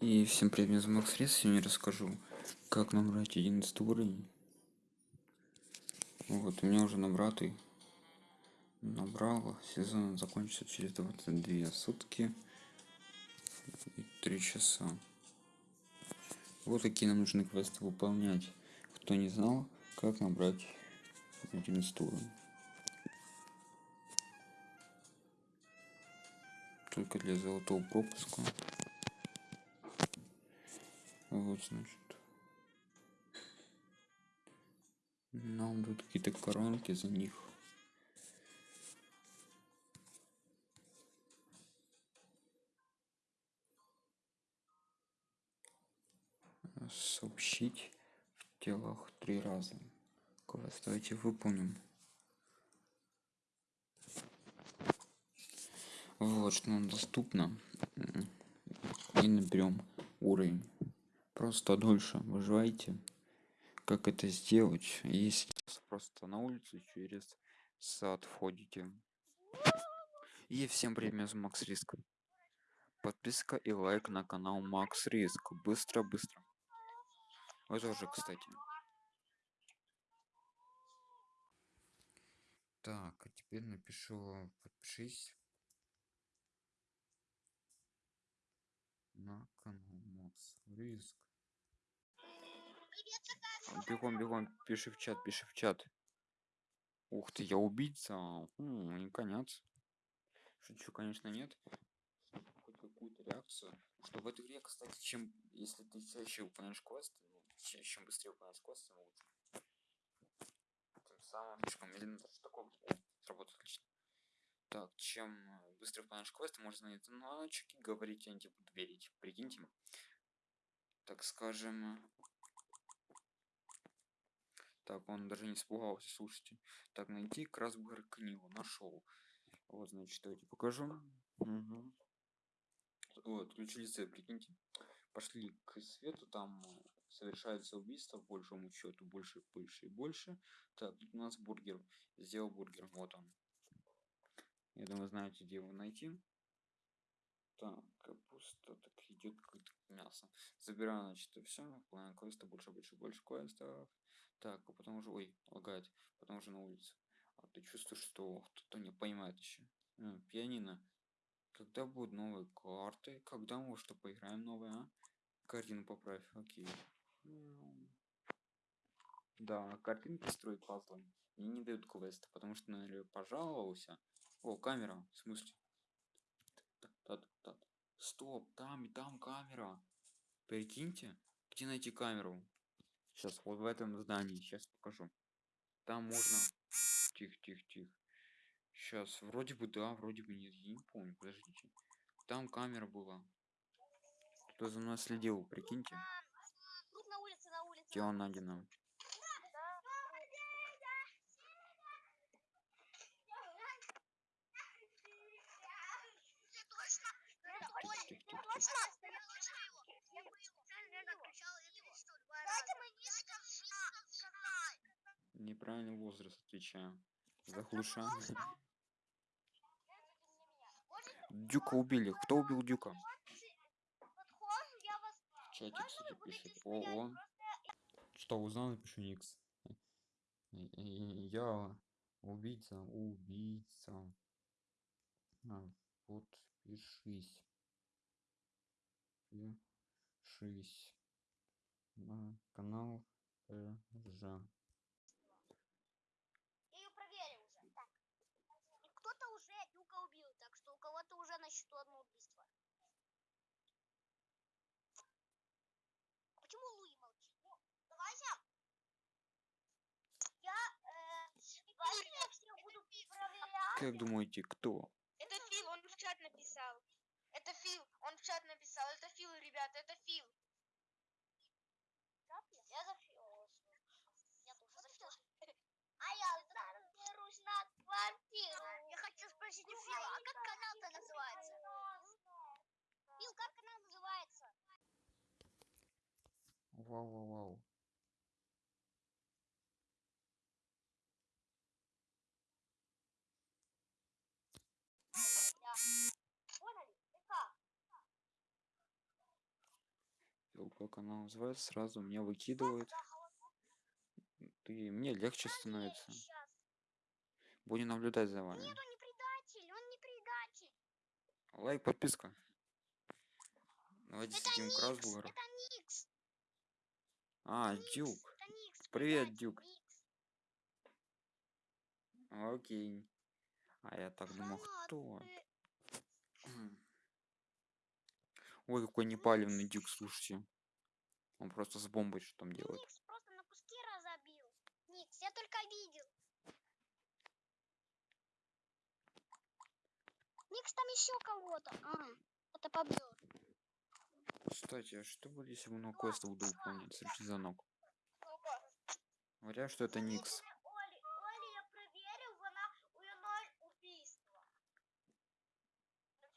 И всем привет, меня зовут Макс Рис, сегодня расскажу, как набрать 11 уровень. Вот, у меня уже набратый. Набрал, сезон закончится через 22 сутки и 3 часа. Вот такие нам нужны квесты выполнять. Кто не знал, как набрать 11 уровень. Только для золотого пропуска. Вот, значит. Нам дают какие-то коронки за них. Сообщить в телах три раза. Квест давайте выполним. Вот что нам доступно. И наберем уровень просто дольше выживайте как это сделать если просто на улицу через сад входите и всем привет макс риск. Подписка и лайк на канал макс риск. Быстро быстро. Вы тоже кстати. Так а теперь напишу подпишись на канал макс риск бегом бегом пиши в чат пиши в чат. Ух ты я убийца Хм, не конец. Шучу конечно нет. Хоть какую-то реакцию. Что в этой игре кстати чем если ты чаще выполняешь квесты ну, чем быстрее выполняешь квесты тем лучше. Тем самым слишком медленно. Что такое сработает отлично. Так чем быстро выполняешь квесты можно на звоночек и говорить я не буду верить прикиньте. Так скажем так, он даже не испугался, слушайте. Так, найти Красбер книгу. Нашел. Вот, значит, давайте покажу. Угу. Вот, ключи лице, прикиньте. Пошли к свету, там совершается убийство, по большому счету, больше, больше и больше. Так, тут у нас бургер. Сделал бургер, вот он. Я думаю, знаете, где его найти. Так, капуста, так идет какое-то мясо. Забираю, значит, все. Выполняю квесты, больше, больше, больше квестов. Так, а потом уже, ой, лагает, потом уже на улице. А ты чувствуешь, что кто-то не понимает еще. Пианино. Когда будут новые карты? Когда мы что поиграем новые, а? Картину поправь, окей. Да, картинки строят пазлами. Мне не дают квест, потому что, наверное, пожаловался. О, камера, в смысле? Стоп, там и там камера. Прикиньте, где найти камеру? Сейчас вот в этом здании, сейчас покажу. Там можно... Тихо, тихо, тихо. Сейчас, вроде бы да, вроде бы нет, я не помню, подождите. Там камера была. Кто за мной следил, прикиньте. Тело найдено. Неправильный возраст отвечаю. Заглушаю. Дюка убили. Кто убил Дюка? В чате, кстати, пишет. О. Что, узнал, напишу Никс. Я убийца, убийца. А, подпишись. Пишись на канал Ржа. Кого-то уже на счету одно убийство. Почему Луи молчит? Ну, давайте. Я, э, я всех буду проверять. Как думаете, кто? Это Фил, он в чат написал. Это Фил, он в чат написал. Это Фил, ребята, это Фил. Я за Фил. Я тоже за Фил. А я заберусь на квартиру. Я хочу спросить у Фила, а как канал-то называется? Фил, как канал называется? Вау, вау, вау. Как? Она называется, сразу меня выкидывает. И мне легче становится. Будем наблюдать за вами. Нет, он не предатель, он не предатель. Лайк, подписка. Давайте Это сидим это Никс. А, Никс, Дюк. это Никс, Привет, предатель, Дюк. Никс. Окей. А я так думал, кто? Ой, какой непалевный дюк, слушайте. Он просто с бомбой что там делает. Никс просто на куски разобил. Никс, я только видел. Никс там еще кого-то. А, это побьет. Кстати, а что будет, если много квеста буду выполнять? Совершить звонок. Говорят, что это Никс. Оли, Оли, я проверил, она у нее ноль убийства.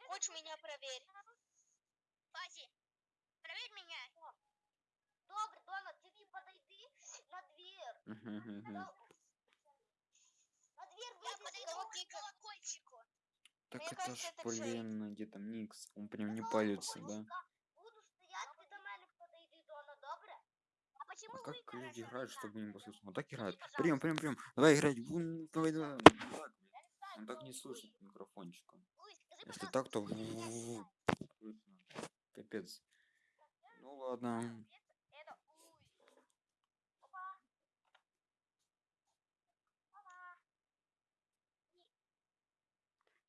Хочешь меня проверить? Фази, проверь меня. Добре, Донат, ти не подойди на дверь. Мгм-мгм. На дверь Так Мне это кажется, ж, это блин, где там Никс? Он прям не палится, да? Буду стоять, ти до мене подойди, Дона, добре? А почему А вы как люди играют, чтобы не послушать? Вот так играют. Прием, прием, прием. Давай играть. Вун, Давай, давай. Он так не слышит микрофончика. Если так, то. Капец. Ну ладно.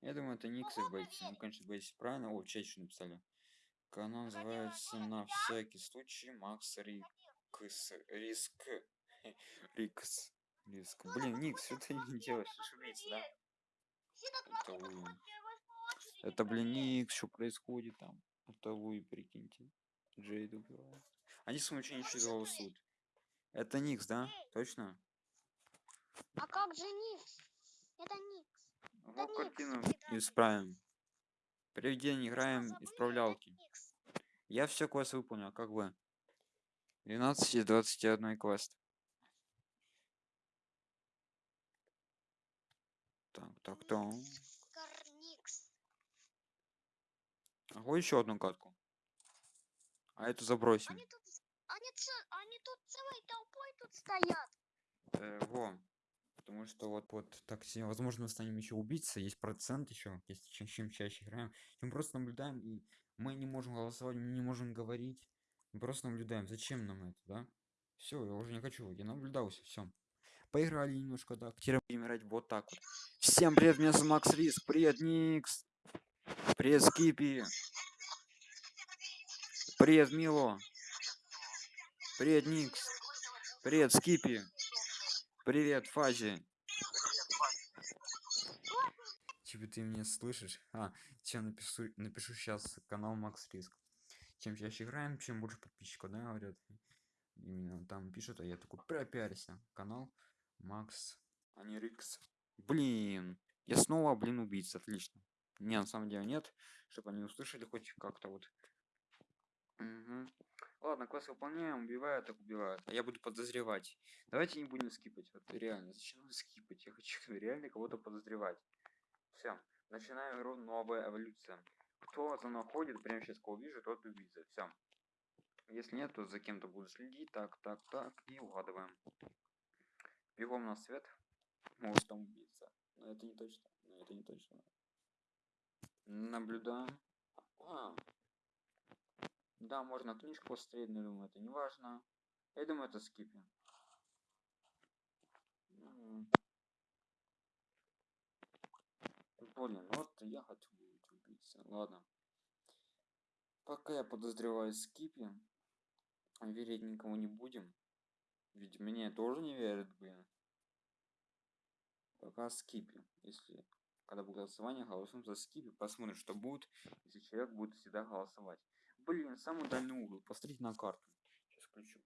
Я думаю, это Никс и Бетси. Ну, конечно, Бетси правильно. О, что написали. Канал называется на всякий случай Макс Рикс. Риск. Рикс. Риск. Блин, Никс, что ты не делаешь? Ошибиться, да? Это очереди, Это, блин. Никс, что происходит там? Это Луи, прикиньте. Джейд убивает. Они с ничего не Слушай, голосуют. Это Никс, да? Точно? А как же Никс? Это Никс. Никс, картину исправим. Первый день играем исправлялки. Я все квест выполнил, а как вы? 12 из 21 квест. Так, так, так. Карникс. Ого, еще одну катку. А эту забросим. Они тут, они, они тут целой толпой тут стоят. Э, во. Потому что вот, вот так, се- возможно, мы станем еще убийцей. Есть процент еще, если чем, чем чаще играем. Мы просто наблюдаем, и мы не можем голосовать, мы не можем говорить. Мы просто наблюдаем. Зачем нам это, да? Все, я уже не хочу. Я наблюдался, все. Поиграли немножко, да. Теперь будем играть вот так вот. Всем привет, меня зовут Макс Риск. Привет, Никс. Привет, Скипи. Привет, Мило. Привет, Никс. Привет, Скипи. Привет, Фази. Типа ты меня слышишь? А, чем напишу, напишу сейчас канал Макс Риск. Чем чаще играем, чем больше подписчиков, да, говорят. Именно там пишут, а я такой, пропиарься. Канал Макс, а не Рикс. Блин, я снова, блин, убийца, отлично. Не, на самом деле нет, чтобы они услышали хоть как-то вот. Мгм. Ладно, квест выполняем, убивают, так убивают. А я буду подозревать. Давайте не будем скипать. Вот реально, зачем нам скипать? Я хочу реально кого-то подозревать. Все, начинаем игру новая эволюция. Кто за мной ходит, прямо сейчас кого вижу, тот убийца. Все. Если нет, то за кем-то буду следить. Так, так, так. И угадываем. Бегом на свет. Может там убийца. Но это не точно. Но это не точно. Наблюдаем. А. Да, можно книжку посмотреть, но думаю, это не важно. Я думаю, это скипи. М. Блин, вот я хочу убийцей. Ладно. Пока я подозреваю скипи, верить никому не будем. Ведь мне тоже не верят, блин. Пока скипи. Если когда будет голосование, голосуем за скипи. Посмотрим, что будет, если человек будет всегда голосовать. Блин, самый дальний угол. Посмотрите на карту. Сейчас включу.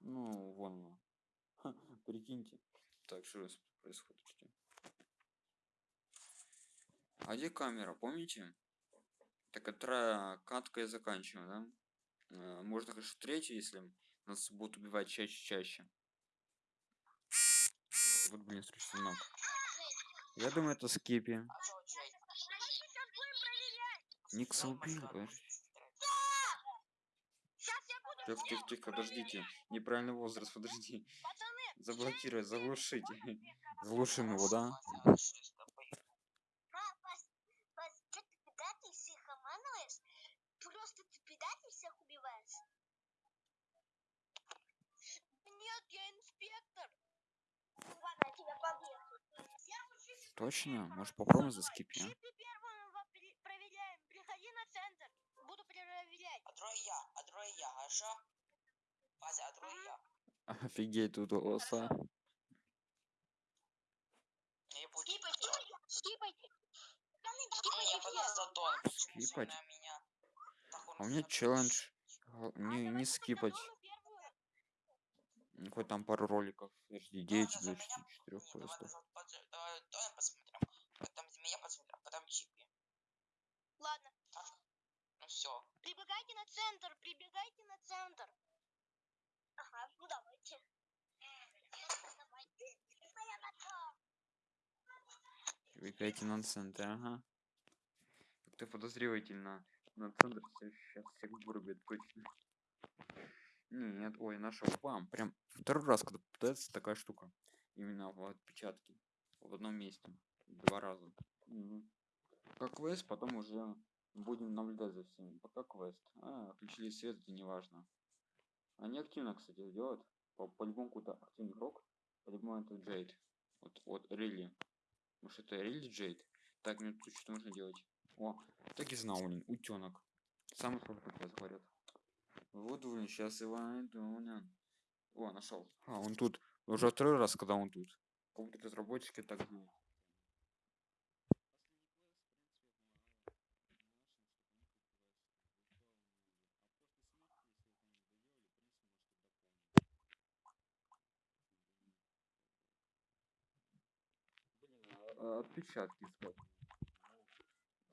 Ну, вон она. Ха, прикиньте. Так, что здесь происходит? Ждем. А где камера, помните? Так это катка и заканчиваем, да? Э, Можно, конечно, третью, если нас будут убивать чаще-чаще. Вот, блин, ног. Я думаю, это скипи. Никса убил. Тихо, тихо, тихо, подождите. Неправильный возраст, подожди. Заблокировать, заглушить. Заглушим его, да? Соглашусь с тобой. Па- пас- я, а другой я, хорошо? Вася, а другой я. Офигеть, тут голоса. Скипайте. Скипайте. Я Скипать? А у меня челлендж. Г- Не, не скипать. Хоть там пару роликов. Подожди, 9 Ладно, за до меня 4 Не, давай, квестов. давай, под- давай, давай посмотрим. Потом за меня посмотрим, а потом чипи. Ладно. Ну все. Прибегайте на центр. Прибегайте на центр. Ага, ну давайте. На центр, ага. Как-то подозревательно. На центр сейчас всех вырубят точно. Нет, ой, нашел. Бам, прям второй раз, когда попадается такая штука. Именно в отпечатке. В одном месте. Два раза. Мгм. Как квест, потом уже будем наблюдать за всеми. Пока квест. А, отключили свет, это не важно. Они активно, кстати, делают. По- По-любому какой-то активный игрок. По-любому это Джейд. Вот, вот, Рилли. Может это Рилли Джейд? Так, мне тут что нужно делать? О, так и знал, блин, утенок. Самый сложный квест, говорят. Вот, блин, сейчас его найду, блин. О, нашел. А, он тут. Уже второй раз, когда он тут. Как будто разработчики так знают. Отпечатки искать.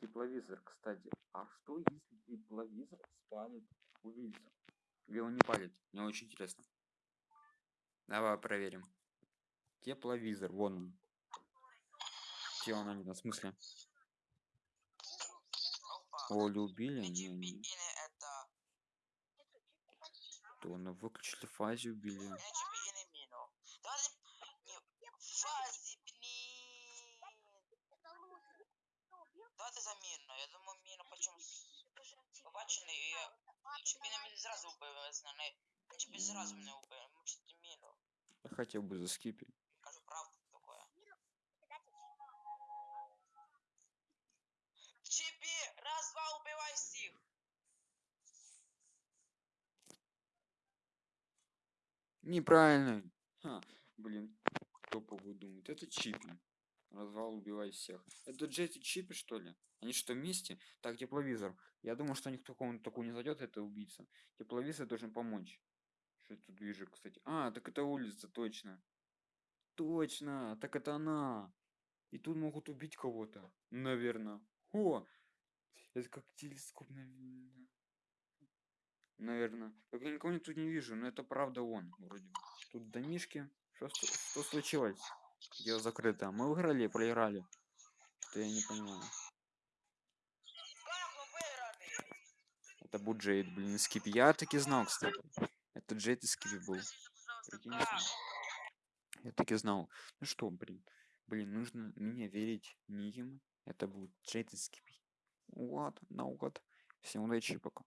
Тепловизор, кстати. А что если тепловизор спалит убийцу? Или он не палит? Мне очень интересно. Давай проверим. Тепловизор, вон он. Где он, Анина, в смысле? Оля убили? Не Не. То он выключили фазе убили. Не чипи или мину. Давай... Не... Фази, блин. Давайте за мину. Я думаю, мину почему Побачений, і я... Чипі на мене зразу вбив, знане. Чипі зразу мене вбив. Мучити міну. Я хотел бы заскипить. Кажу правду такое. Чипі, раз, два, убивай всіх. Неправильно. Ха, блин, кто думает? Это Чипи. Развал убивай всех. Это Джет и Чипи, что ли? Они что, вместе? Так, тепловизор. Я думаю, что у них такому такой не зайдет, это убийца. Тепловизор должен помочь. Что я тут вижу, кстати? А, так это улица, точно. Точно, так это она. И тут могут убить кого-то. Наверное. О! Это как телескоп, наверное. Наверное. Как я никого тут не вижу, но это правда он, вроде. Тут домишки. Что, что случилось? Дело закрыто. Мы выиграли, проиграли. Что я не понимаю. Это был Джейд, блин, из Скипи. Я таки знал, кстати. Это Джейд из Скипи был. Я таки знал. Ну что, блин. Блин, нужно мне верить не им. Это был Джейд из Скипи. Вот, наугад. Всем удачи, пока.